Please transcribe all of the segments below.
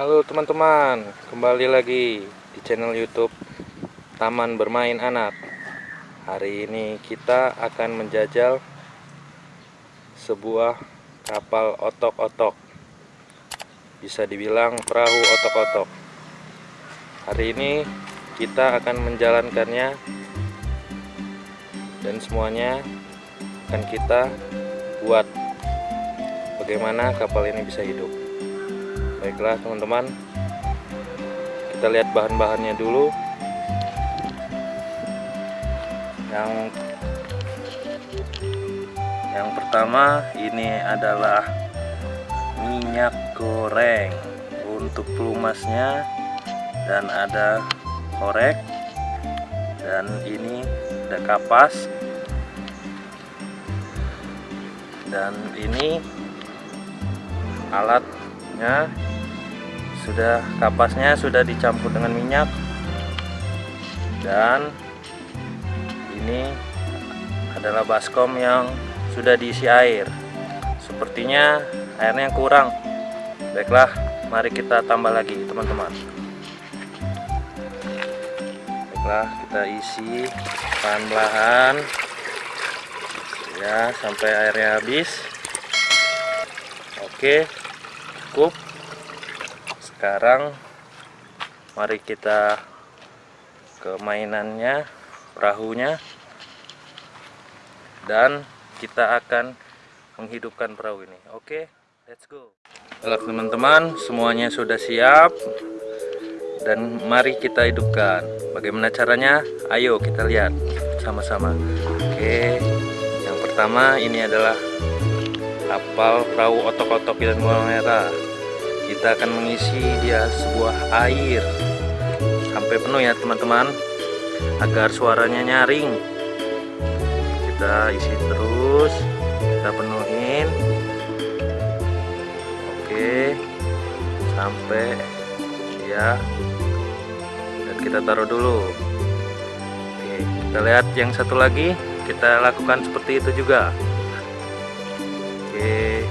Halo teman-teman, kembali lagi di channel YouTube Taman Bermain Anak. Hari ini kita akan menjajal sebuah kapal otok-otok. Bisa dibilang perahu otok-otok. Hari ini kita akan menjalankannya dan semuanya akan kita buat bagaimana kapal ini bisa hidup baiklah teman-teman. Kita lihat bahan-bahannya dulu. Yang yang pertama ini adalah minyak goreng. Untuk pelumasnya dan ada korek. Dan ini ada kapas. Dan ini alatnya sudah kapasnya sudah dicampur dengan minyak. Dan ini adalah baskom yang sudah diisi air. Sepertinya airnya kurang. Baiklah mari kita tambah lagi teman-teman. Baiklah kita isi pelan-pelan. Ya sampai airnya habis. Oke cukup sekarang mari kita ke mainannya perahunya. Dan kita akan menghidupkan perahu ini. Oke let's go. Halo teman-teman semuanya sudah siap? Dan mari kita hidupkan. Bagaimana caranya? Ayo kita lihat sama-sama. Oke yang pertama ini adalah kapal perahu otok-otok dan merah kita akan mengisi dia sebuah air. Sampai penuh ya teman-teman. Agar suaranya nyaring. Kita isi terus. Kita penuhin. Oke. Sampai ya dan kita taruh dulu. Oke kita lihat yang satu lagi. Kita lakukan seperti itu juga. Oke.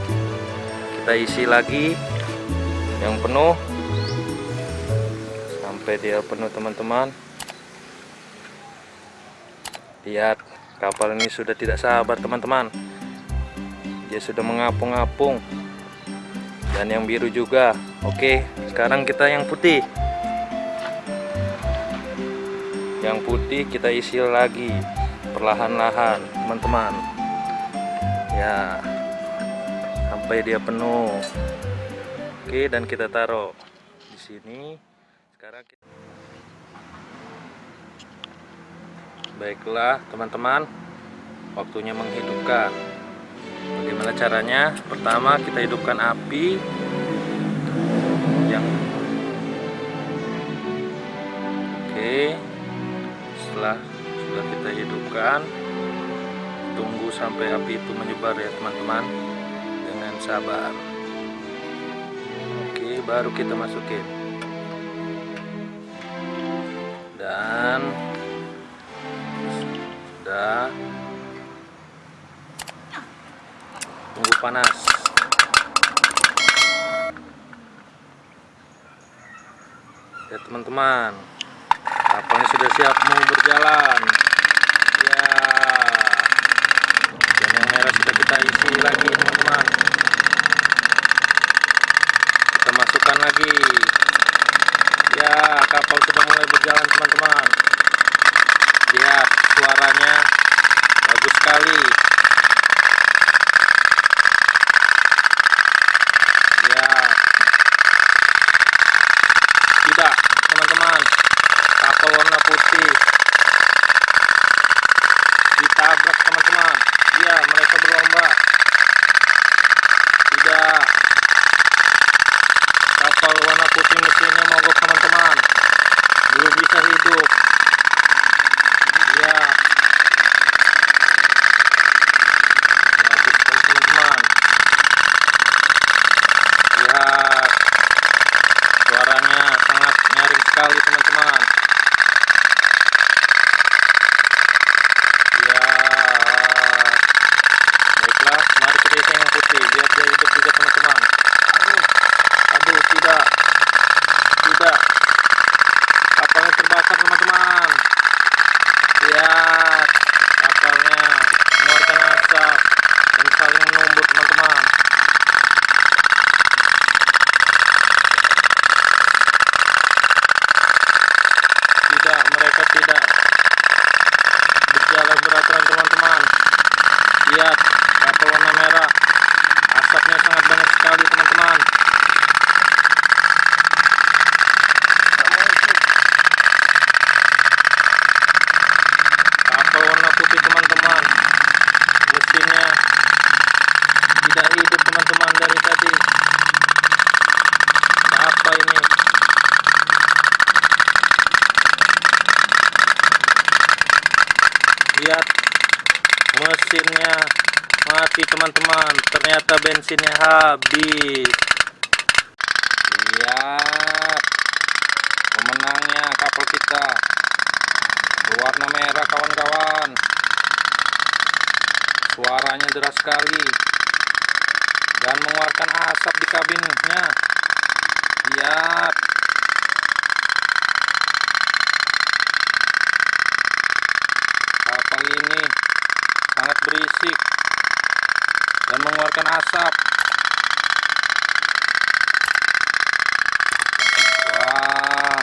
Kita isi lagi yang penuh. Sampai dia penuh teman-teman. Lihat kapal ini sudah tidak sabar teman-teman. Dia sudah mengapung-apung. Dan yang biru juga. Oke sekarang kita yang putih. Yang putih kita isi lagi perlahan-lahan teman-teman. Ya sampai dia penuh Oke, dan kita taruh di sini. Sekarang kita Baiklah, teman-teman. Waktunya menghidupkan. Bagaimana caranya? Pertama, kita hidupkan api yang Oke. Setelah sudah kita hidupkan, tunggu sampai api itu menyebar ya, teman-teman. Dengan sabar baru kita masukin. Dan sudah. Tunggu panas. Ya teman-teman kapalnya sudah siap mau berjalan. Ya. Dan yang merah sudah kita isi lagi teman-teman masukkan lagi. Ya kapal sudah mulai berjalan teman-teman. Lihat suaranya bagus sekali ya tidak teman-teman kapal warna putih ditabrak teman-teman ya mereka berlomba tidak kapal warna putih mesinnya mogok teman-teman belum bisa hidup ya teman-teman lihat suaranya sangat nyaring sekali teman-teman ya lihat mesinnya mati teman-teman. Ternyata bensinnya habis. Lihat pemenangnya kapal kita. Berwarna merah kawan-kawan. Suaranya deras sekali. Dan mengeluarkan asap di kabinnya. Lihat kapal ini sangat berisik dan mengeluarkan asap wah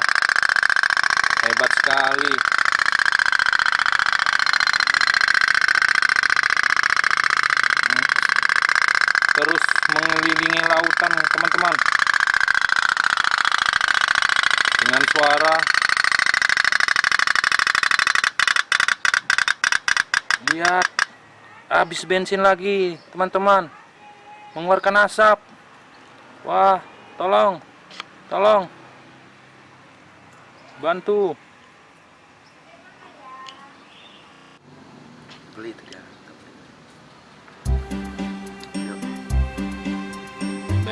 hebat sekali terus mengelilingi lautan teman-teman. Dengan suara lihat habis bensin lagi teman-teman. Mengeluarkan asap. Wah tolong tolong. Bantu. Beli tiga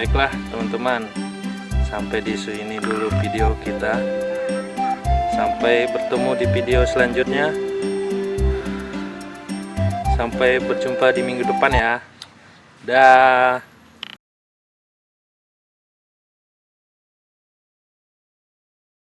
baiklah teman-teman. Sampai di sini dulu video kita. Sampai bertemu di video selanjutnya. Sampai berjumpa di minggu depan ya. Dah